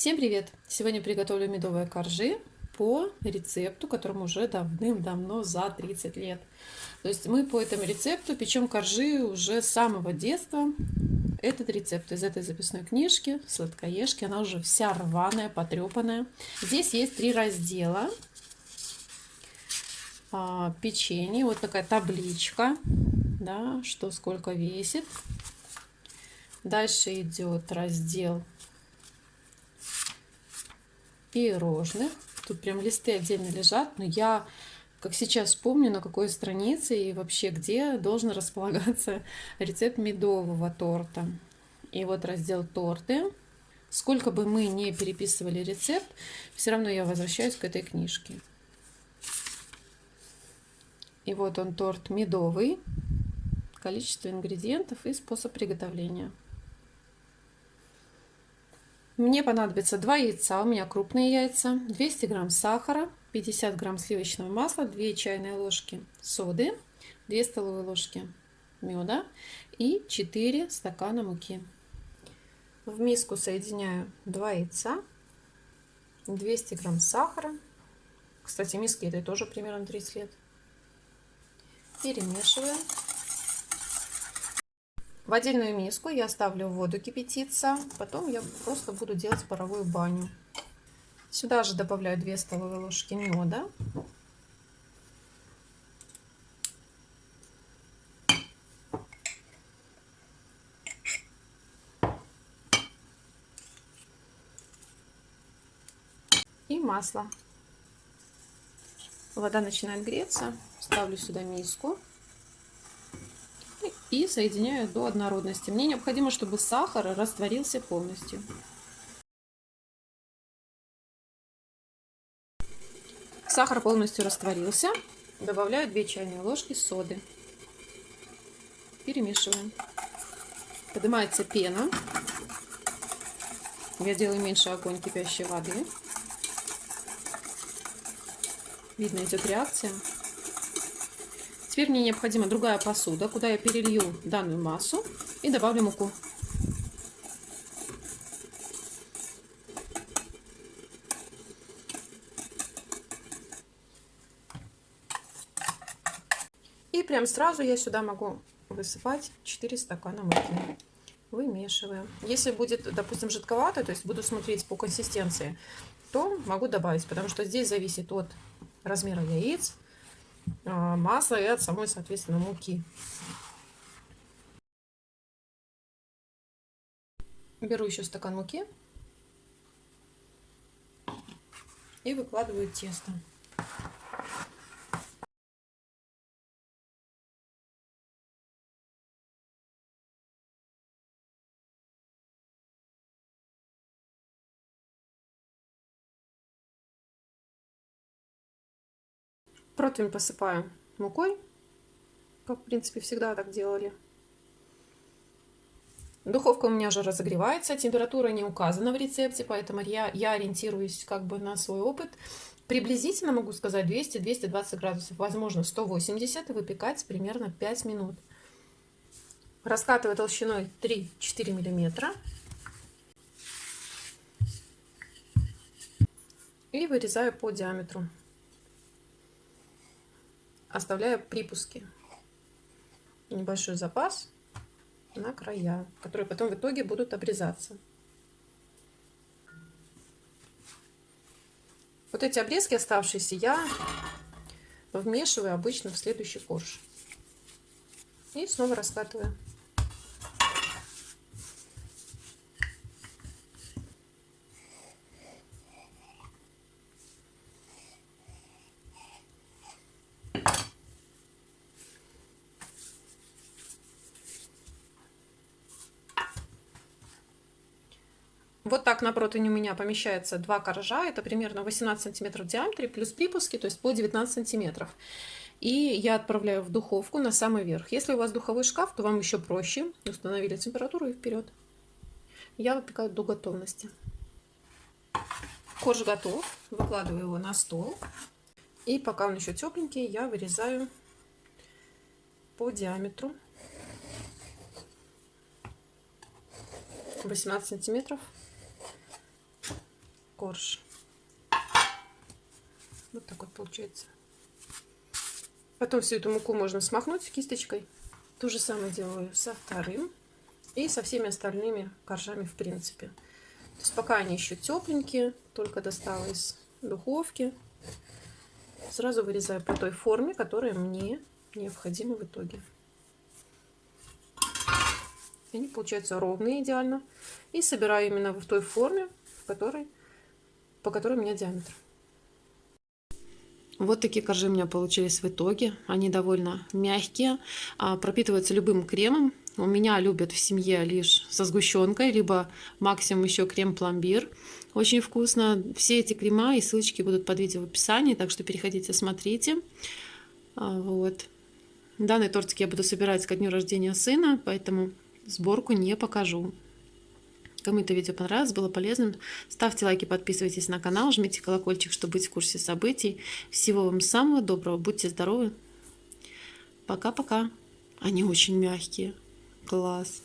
Всем привет! Сегодня приготовлю медовые коржи по рецепту, которому уже давным-давно за 30 лет. То есть мы по этому рецепту печем коржи уже с самого детства. Этот рецепт из этой записной книжки, сладкоежки, она уже вся рваная, потрепанная. Здесь есть три раздела. А, печенье, вот такая табличка, да, что сколько весит. Дальше идет раздел пирожных. Тут прям листы отдельно лежат, но я, как сейчас помню, на какой странице и вообще где должен располагаться рецепт медового торта. И вот раздел торты. Сколько бы мы не переписывали рецепт, все равно я возвращаюсь к этой книжке. И вот он торт медовый. Количество ингредиентов и способ приготовления. Мне понадобится 2 яйца, у меня крупные яйца, 200 грамм сахара, 50 грамм сливочного масла, 2 чайные ложки соды, 2 столовые ложки меда и 4 стакана муки. В миску соединяю 2 яйца, 200 грамм сахара. Кстати, миски этой тоже примерно 30 лет. Перемешиваю. В отдельную миску я ставлю воду кипятиться, потом я просто буду делать паровую баню. Сюда же добавляю 2 столовые ложки меда. И масло. Вода начинает греться. Ставлю сюда миску и соединяю до однородности. Мне необходимо, чтобы сахар растворился полностью. Сахар полностью растворился. Добавляю 2 чайные ложки соды. Перемешиваем. Поднимается пена. Я делаю меньше огонь кипящей воды. Видно идет реакция. Теперь мне необходима другая посуда, куда я перелью данную массу и добавлю муку. И прям сразу я сюда могу высыпать 4 стакана муки. Вымешиваем. Если будет, допустим, жидковато, то есть буду смотреть по консистенции, то могу добавить, потому что здесь зависит от размера яиц, масла и от самой, соответственно, муки. Беру еще стакан муки и выкладываю тесто. Противень посыпаю мукой, как в принципе всегда так делали. Духовка у меня уже разогревается, температура не указана в рецепте, поэтому я, я ориентируюсь как бы на свой опыт. Приблизительно могу сказать 200-220 градусов, возможно 180 и выпекать примерно 5 минут. Раскатываю толщиной 3-4 миллиметра. И вырезаю по диаметру оставляя припуски. Небольшой запас на края, которые потом в итоге будут обрезаться. Вот эти обрезки оставшиеся я вмешиваю обычно в следующий корж. И снова раскатываю. Вот так на противне у меня помещается два коржа. Это примерно 18 сантиметров в диаметре, плюс припуски, то есть по 19 сантиметров. И я отправляю в духовку на самый верх. Если у вас духовой шкаф, то вам еще проще. Установили температуру и вперед. Я выпекаю до готовности. Корж готов. Выкладываю его на стол. И пока он еще тепленький, я вырезаю по диаметру 18 сантиметров корж. Вот так вот получается. Потом всю эту муку можно смахнуть кисточкой. То же самое делаю со вторым и со всеми остальными коржами в принципе. То есть пока они еще тепленькие, только достала из духовки, сразу вырезаю по той форме, которая мне необходима в итоге. Они получаются ровные идеально. И собираю именно в той форме, в которой, по которой у меня диаметр. Вот такие коржи у меня получились в итоге. Они довольно мягкие, а, пропитываются любым кремом. У меня любят в семье лишь со сгущенкой, либо максимум еще крем-пломбир. Очень вкусно. Все эти крема и ссылочки будут под видео в описании, так что переходите, смотрите. А, вот. Данный тортик я буду собирать ко дню рождения сына, поэтому сборку не покажу. Кому это видео понравилось, было полезным, ставьте лайки, подписывайтесь на канал, жмите колокольчик, чтобы быть в курсе событий. Всего вам самого доброго, будьте здоровы. Пока-пока. Они очень мягкие. Класс.